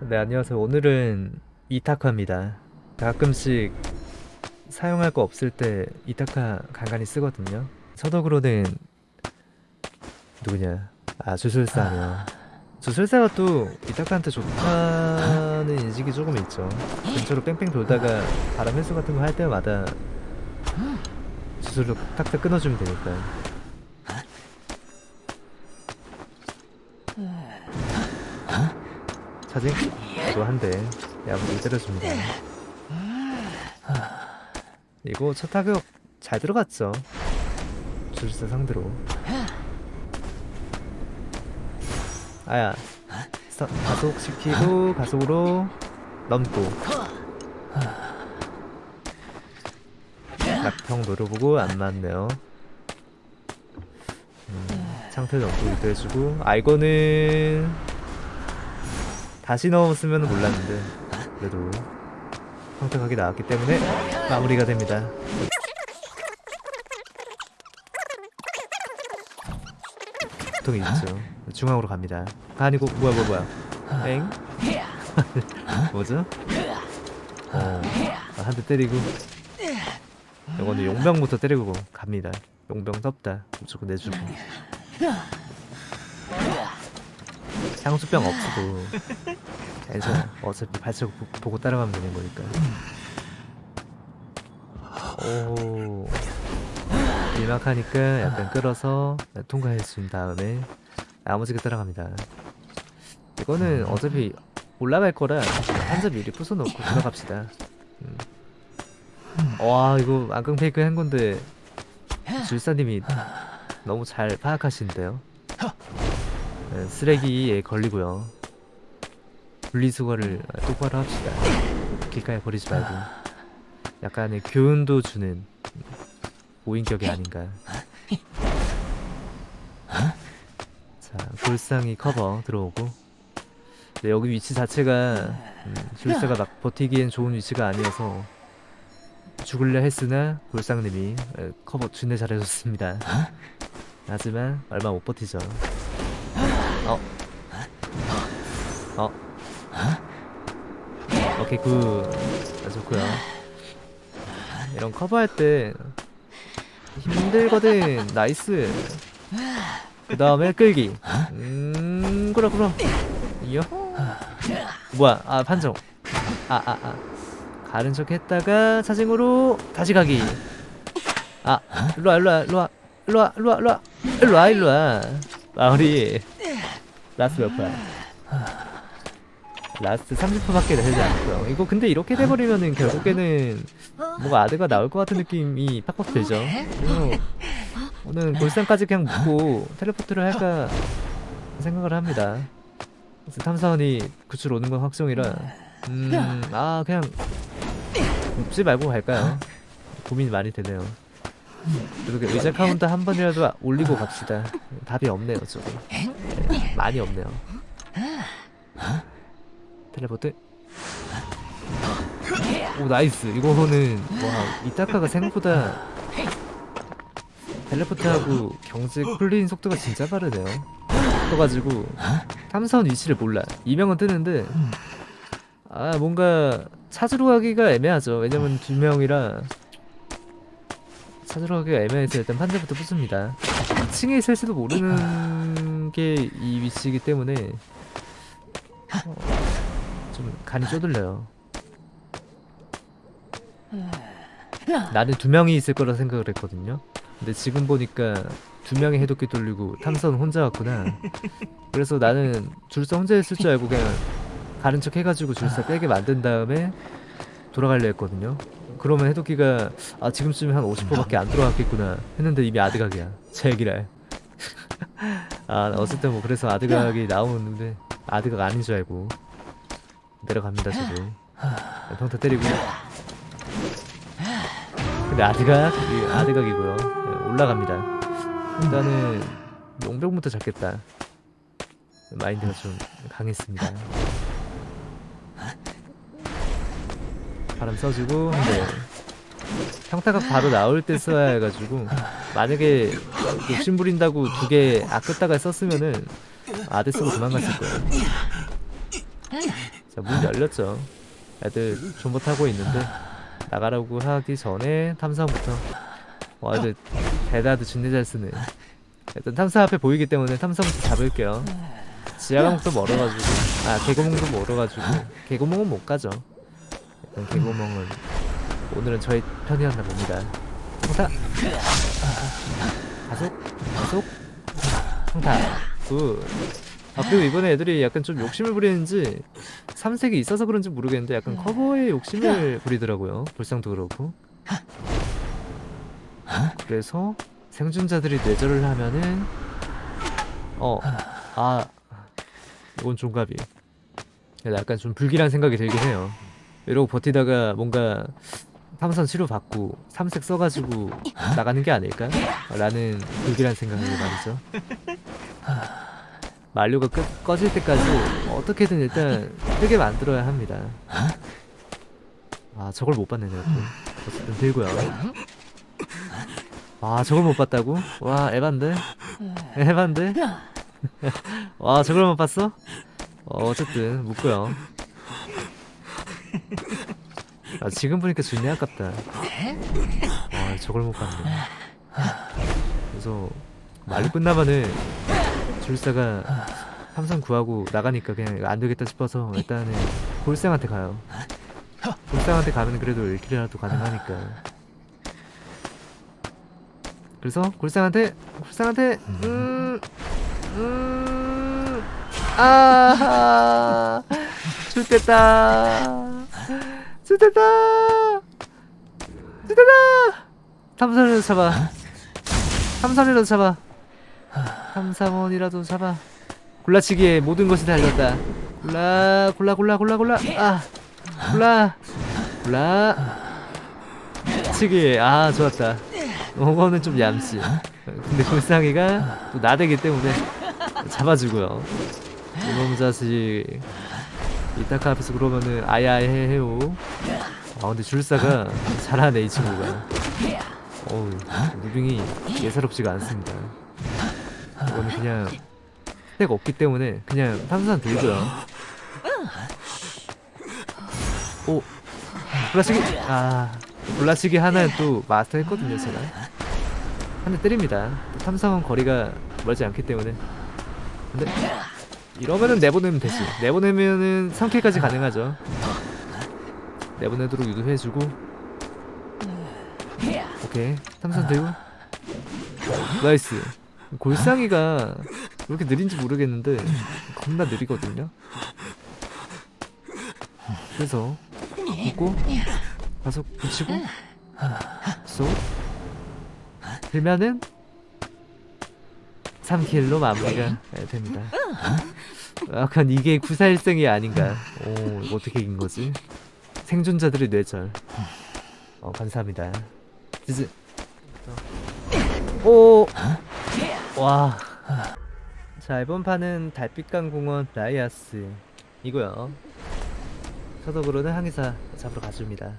네 안녕하세요. 오늘은 이타카입니다. 가끔씩 사용할 거 없을 때 이타카 간간히 쓰거든요. 서독으로는 누구냐? 아 주술사네요. 주술사가 또 이타카한테 좋다는 인식이 조금 있죠. 근처로 뺑뺑 돌다가 바람 회수 같은 거 할 때마다 주술로 탁탁 끊어주면 되니까 사진? 또 한대. 야무지게 때려줍니다. 이거 첫 타격 잘 들어갔죠? 주술사 상대로. 아야. 서, 가속시키고 가속으로 넘고. 낙평 노려보고 안 맞네요. 음, 상태 넘고기도 해주고 아 이거는 다시 넣었으면 몰랐는데 그래도 선택하기 나왔기 때문에 마무리가 됩니다. 보통 있죠. 중앙으로 갑니다. 아, 아니고 뭐야 뭐야 뭐야. 엥? 뭐죠? 어, 한 대 때리고. 이거는 용병부터 때리고 갑니다. 용병 덥다. 무조건 내주고 향수병 없어도 괜찮아 어차피 발자국 보- 보고 따라가면 되는 거니까. 오. 일막하니까 약간 끌어서 통과해준 다음에 야무지게 따라갑니다. 이거는 어차피 올라갈 거라 한자 미리 부숴놓고 들어갑시다. 음. 와 이거 안강 페이크 한 건데 줄사님이 너무 잘 파악하시는데요. 네, 쓰레기에 걸리고요. 분리수거를 똑바로 합시다. 길가에 버리지 말고. 약간의 교훈도 주는 오인격이 아닌가. 자 골상이 커버 들어오고. 네, 여기 위치 자체가 음, 줄사가 막 버티기엔 좋은 위치가 아니어서 죽을려 했으나 골상님이 에, 커버 준내 잘해줬습니다. 하지만 얼마 못 버티죠 어? 어. 어. 오케이, good. 아, 좋구요. 이런 커버할 때 힘들거든. nice. 그 다음에 끌기. 음, 그럼, 그럼. 이요? 뭐야, 아, 판정. 아, 아, 아. 가른 척 했다가 사진으로 다시 가기. 아, 일로와, 일로와, 일로와. 일로와, 일로와, 일로와. 일로와, 일로와. 마무리. last 몇 퍼야? last 30%밖에 되지 않고요. 이거 근데 이렇게 돼버리면은 결국에는 뭔가 아드가 나올 것 같은 느낌이 팍팍 들죠. 오늘 골상까지 그냥 묻고 teleport를 할까 생각을 합니다. 탐사원이 구출 오는 건 확정이라 음, 아 그냥 묻지 말고 갈까요? 고민이 많이 되네요. 그리고 의자 카운터 한 번이라도 올리고 갑시다. 답이 없네요, 저거. 네, 많이 없네요. 텔레포트. 오 nice. 이거는 와 이타카가 생각보다 teleport하고 경제 풀린 속도가 진짜 빠르네요. 떠가지고 탐사원 위치를 몰라. 이명은 뜨는데 아 뭔가 찾으러 가기가 애매하죠. 왜냐면 두 명이라 찾으러 가기가 애매해서 일단 판자부터 부숩니다 2층에 있을지도 모르는 게이 위치이기 때문에 어, 좀 간이 쪼들려요. 나는 두 명이 있을 거라 생각을 했거든요. 근데 지금 보니까 두 명이 해독기 돌리고 탐선 혼자 왔구나. 그래서 나는 줄서 혼자 있을 줄 알고 그냥 가른 척 해가지고 줄서 빼게 만든 다음에 돌아가려 했거든요. 그러면 해독기가 아 지금쯤에 한 50%밖에 안 들어갔겠구나 했는데 이미 아드각이야. 제기랄 아 어쨌든 뭐 그래서 아드각이 나오는데 아드각 아닌 줄 알고 내려갑니다 저도. 평타 때리고. 근데 아드각 이 아드각이고요. 네, 올라갑니다. 일단은 용병부터 잡겠다. 마인드가 좀 강했습니다. 바람 써주고 근데 평타각 바로 나올 때 써야 해가지고 만약에 욕심 부린다고 두 개 아꼈다가 썼으면은 아드 쓰고 도망갔을 거예요 자, 문 열렸죠. 애들 존버 타고 있는데 나가라고 하기 전에 탐사부터 와 애들 대다도 진짜 잘 쓰네. 일단 탐사 앞에 보이기 때문에 탐사부터 잡을게요. 지하 감옥도 멀어가지고 아 개구멍도 멀어가지고 개구멍은 못 가죠. 일단 개구멍은 오늘은 저희 편이었나 봅니다. 평타 가속 가속 평타 good. 아 그리고 이번에 애들이 약간 좀 욕심을 부리는지 삼색이 있어서 그런지 모르겠는데 약간 커버에 욕심을 부리더라고요. 불상도 그렇고. 그래서 생존자들이 뇌절을 하면은 어아 이건 종갑이 약간 좀 불길한 생각이 들긴 해요. 이러고 버티다가 뭔가 탐선 치료 받고 삼색 써가지고 나가는 게 아닐까? 라는 불길한 생각을 말이죠. 만료가 끝, 꺼질 때까지 어떻게든 일단 뜨게 만들어야 합니다. 아 저걸 못 봤네 내가 또. 어쨌든 들고요. 아 저걸 못 봤다고? 와 에반데? 에반데? 와 저걸 못 봤어? 어, 어쨌든 묻고요. 아 지금 보니까 존나 아깝다. 아 저걸 못 봤네. 그래서 말로 끝나면은 줄사가 항상 구하고 나가니까 그냥 안 되겠다 싶어서 일단은 골상한테 가요. 골상한테 가면 그래도 1킬이라도 가능하니까. 그래서 골상한테 골상한테 음, 음, 아, 좋됐다, 좋됐다, 좋됐다. 탐선이라도 잡아. 탐선이라도 잡아. 탐사원이라도 잡아. 골라치기에 모든 것이 달렸다. 골라, 골라, 골라, 골라, 골라. 아, 골라, 골라. 치기. 아, 좋았다. 이거는 좀 얌씨. 근데 골상이가 또 나대기 때문에 잡아주고요. 이놈 자식. 이타카 앞에서 그러면은 아야해 해요. 아 근데 줄사가 잘하네 이 친구가. 어우 무빙이 예사롭지가 않습니다. 이거는 그냥 스택 없기 때문에 그냥 탐산 들고요. 오 블라치기 아 블라치기 하나는 또 마스터 했거든요 제가 한 대 때립니다. 탐사원 거리가 멀지 않기 때문에 근데 이러면은 내보내면 되지. 내보내면은 3kill까지 가능하죠. 내보내도록 유도해주고. 오케이. 탐산 들고. nice. 골상이가 왜 이렇게 느린지 모르겠는데 겁나 느리거든요. 그래서 붙고 가속 붙이고. 쏙 들면은 3킬로 마무리가 됩니다. 약간 이게 941승이 아닌가. 오 이거 어떻게 이긴 거지? 생존자들의 뇌절. 어 감사합니다. 지지 오! 와. 자 이번 판은 달빛강 공원 라이아스. 이고요. 서독으로는 항해사 잡으러 가줍니다.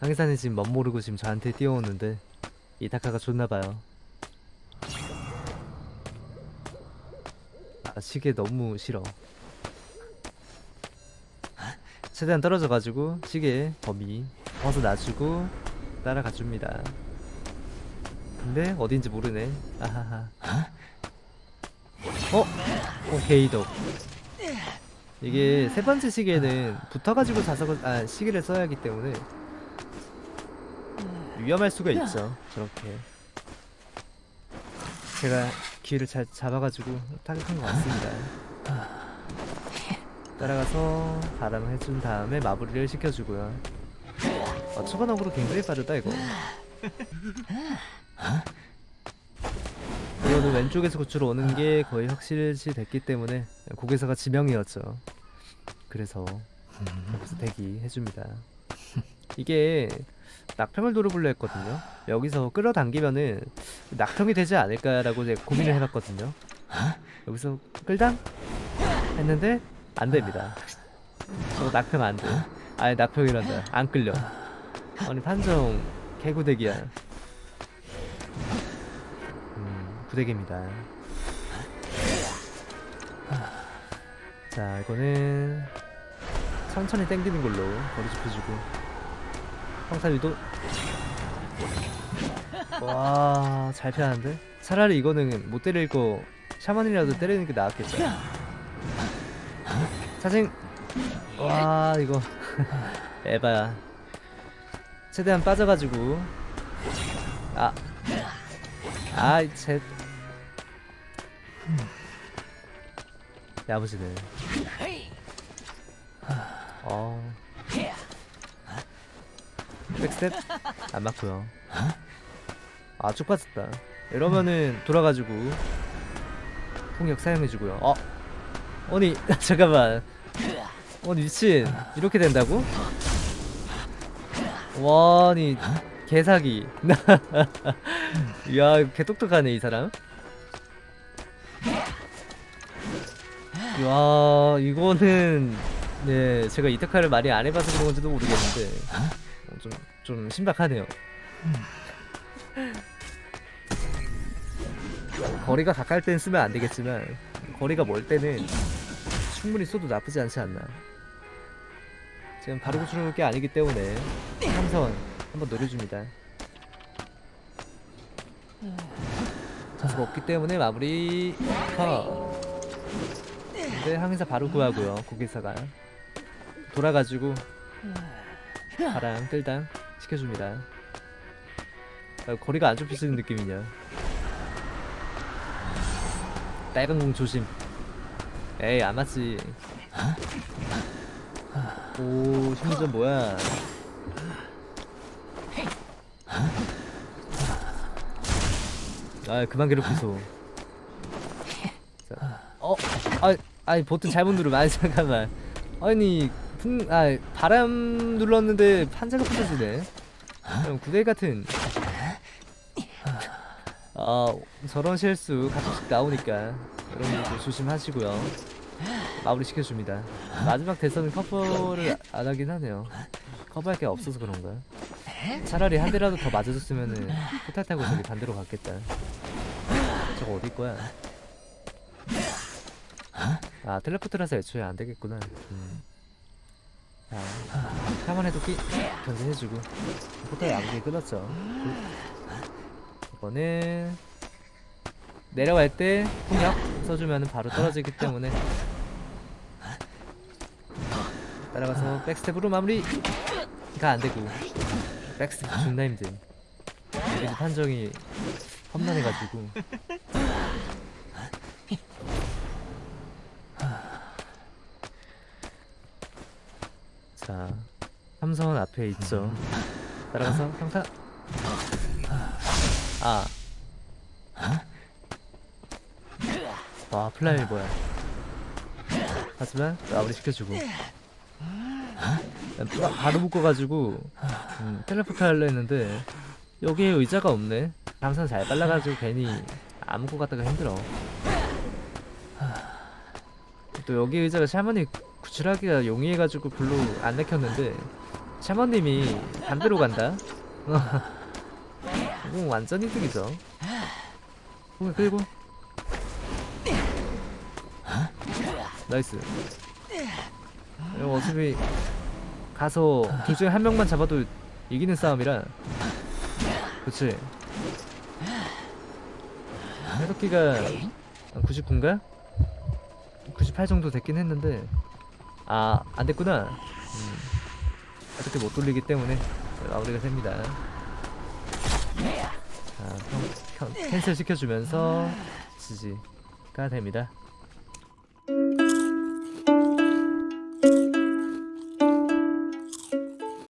항해사는 지금 멋모르고 지금 저한테 뛰어오는데 이타카가 좋나봐요 아 시계 너무 싫어. 최대한 떨어져가지고 시계 범위 벗어놔주고 따라가줍니다. 근데 어딘지 모르네. 아하하. 어? 어 게이덕 이게 세 번째 시계는 붙어가지고 자석을 아 시계를 써야 하기 때문에 위험할 수가 있죠 저렇게. 제가 기회를 잘 잡아가지고 타격한 것 같습니다. 따라가서 바람을 해준 다음에 마무리를 시켜주고요. 아, 초반업으로 굉장히 빠르다 이거. 이거는 왼쪽에서 구출로 오는 게 거의 확실시 됐기 때문에 고개사가 지명이었죠. 그래서 여기서 대기 해줍니다 이게 낙평을 노려보려 했거든요. 여기서 끌어당기면은 낙평이 되지 않을까라고 제가 고민을 해봤거든요. 여기서 끌당? 했는데 안됩니다. 어, 낙평 안돼. 아예 낙평이란다. 안 끌려. 아니 판정 개구대기야. 음 부대기입니다. 자 이거는 천천히 당기는 걸로 거리 좁혀주고 평타 유도? 와 잘 피하는데? 차라리 이거는 못 때릴 거 샤먼이라도 때리는 게 나았겠죠 사생 와 이거. 에바야. 최대한 빠져가지고. 아. 아이 제 야무지네. 어 백스텝? 안 맞고요. 아쭉 빠졌다. 이러면은 돌아가지고 폭력 사용해주고요. 어? 아니 잠깐만. 아니 미친. 이렇게 된다고? 와 아니 개사기. 야개 똑똑하네 이 사람. 야 이거는 네 제가 이타카를 많이 안 해봐서 그런 건지도 모르겠는데. 어, 좀, 좀 신박하네요. 거리가 가까울 땐 쓰면 안 되겠지만 거리가 멀 때는 충분히 써도 나쁘지 않지 않나. 지금 바로 구출할 게 아니기 때문에 삼선 한번 노려줍니다. 자수가 없기 때문에 마무리 컷. 근데 항해사 바로 구하고요 고기사가. 돌아가지고 바람 뜰당 시켜줍니다. 아, 거리가 안 좁혀지는 느낌이냐. 빨간 공 조심. 에이 안 맞지. 오 심리전 뭐야. 아 그만 괴롭히소 자, 어? 아, 아니 버튼 잘못 누르면 아니 잠깐만. 아니 풍, 아 바람 눌렀는데 판자가 부서지네. 그럼 구대 같은. 아 저런 실수 가끔씩 나오니까 여러분들 조심하시고요. 마무리 시켜줍니다. 마지막 대선은 커버를 안 하긴 하네요. 커버할 게 없어서 그런가? 차라리 한 대라도 더 맞아줬으면은 포탈 타고 저기 반대로 갔겠다. 저거 어디 거야? 아 텔레포트라서 애초에 안 되겠구나. 음. 자 카만 해도끼 견제해주고. 포탈 양국이 끊었죠. 이거는 내려갈 때 폭력 써주면 바로 떨어지기 때문에. 따라가서 백스텝으로 마무리가 안되고. 백스텝 존나 힘듦 여기 판정이 험난해가지고 자 삼선 앞에 있죠 따라가서 평타 아. 와, 플라이 뭐야. 하지만 마무리 시켜주고. 바, 바로 묶어가지고 음, 텔레포트 하려 했는데 여기에 의자가 없네. 감산 잘 빨라가지고 괜히 아무것 같다가 힘들어. 또 여기 의자가 샤머니 구출하기가 용이해가지고 별로 안 내켰는데 샤머님이 반대로 간다. 이건 완전 이득이죠. 끌고. nice. 이거 어차피 가서 둘 중에 한 명만 잡아도 이기는 싸움이라. 그치. 해독기가 99인가? 98 정도 됐긴 했는데 아 안됐구나. 음, 어떻게 못 돌리기 때문에 마무리가 됩니다. 자, 평, 평, 캔슬 시켜주면서 지지가 됩니다.